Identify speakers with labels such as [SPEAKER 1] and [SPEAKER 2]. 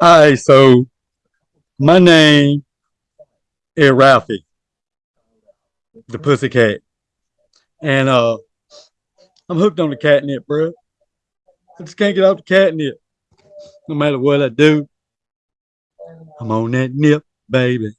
[SPEAKER 1] Hi, so my name is Ralphie, the pussycat. And uh I'm hooked on the catnip, bro. I just can't get off the catnip. No matter what I do. I'm on that nip, baby.